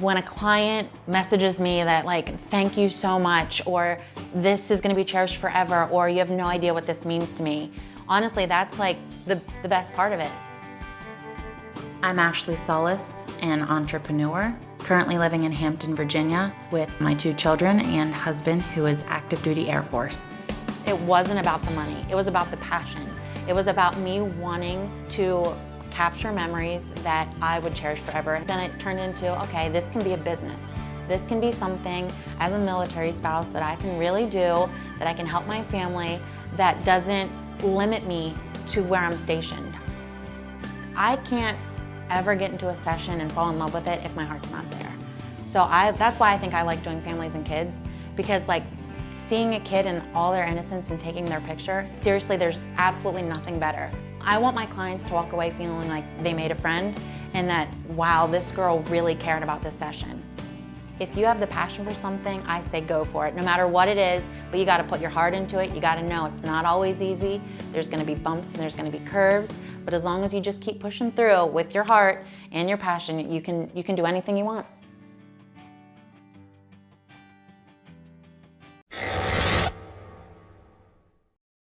when a client messages me that like, thank you so much, or this is gonna be cherished forever, or you have no idea what this means to me, honestly, that's like the, the best part of it. I'm Ashley Solis, an entrepreneur, currently living in Hampton, Virginia, with my two children and husband who is active duty Air Force. It wasn't about the money, it was about the passion. It was about me wanting to capture memories that I would cherish forever. Then it turned into, okay, this can be a business. This can be something as a military spouse that I can really do, that I can help my family, that doesn't limit me to where I'm stationed. I can't ever get into a session and fall in love with it if my heart's not there. So I, that's why I think I like doing families and kids because like seeing a kid in all their innocence and taking their picture, seriously, there's absolutely nothing better. I want my clients to walk away feeling like they made a friend and that, wow, this girl really cared about this session. If you have the passion for something, I say go for it, no matter what it is, but you gotta put your heart into it. You gotta know it's not always easy. There's gonna be bumps and there's gonna be curves, but as long as you just keep pushing through with your heart and your passion, you can, you can do anything you want.